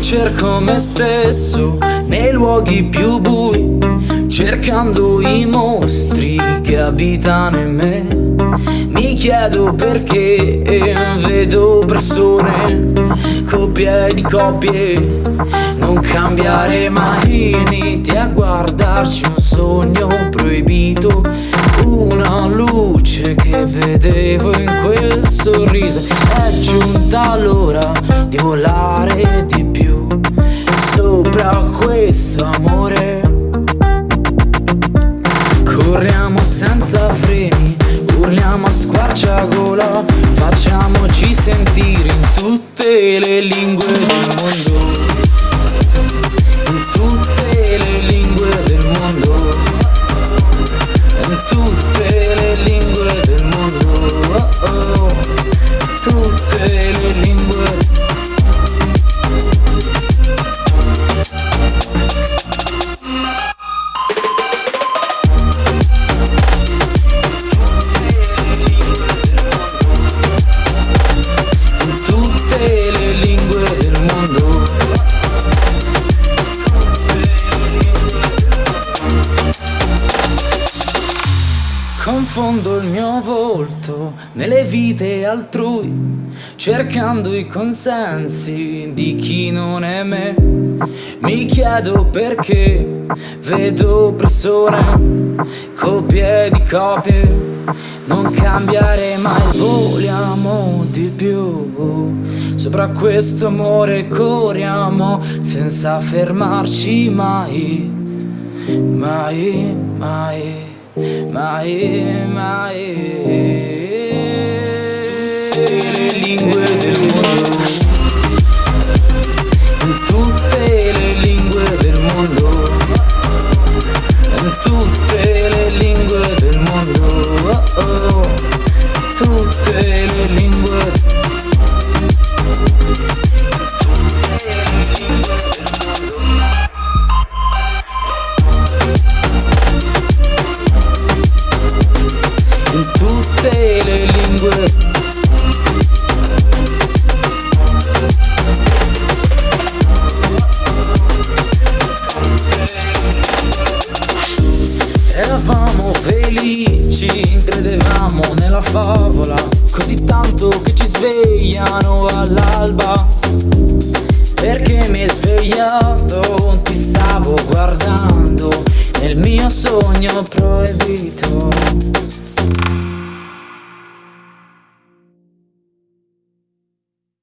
cerco me stesso nei luoghi più bui, cercando i mostri che abitano in me. Mi chiedo perché vedo persone, coppie di coppie, non cambiare mai. Finiti a guardarci un sogno proibito, una luce che vedevo in quel sorriso. È giunta l'ora di volare questo amore. Corriamo senza freni, urliamo a squarciagola, facciamoci sentire in tutte le lingue del mondo. Confondo il mio volto nelle vite altrui, cercando i consensi di chi non è me. Mi chiedo perché vedo persone, coppie di copie, non cambiare mai, vogliamo di più. Sopra questo amore corriamo senza fermarci mai, mai, mai mai, mai felici, credevamo nella favola Così tanto che ci svegliano all'alba. Perché mi hai svegliato, ti stavo guardando Nel mio sogno proibito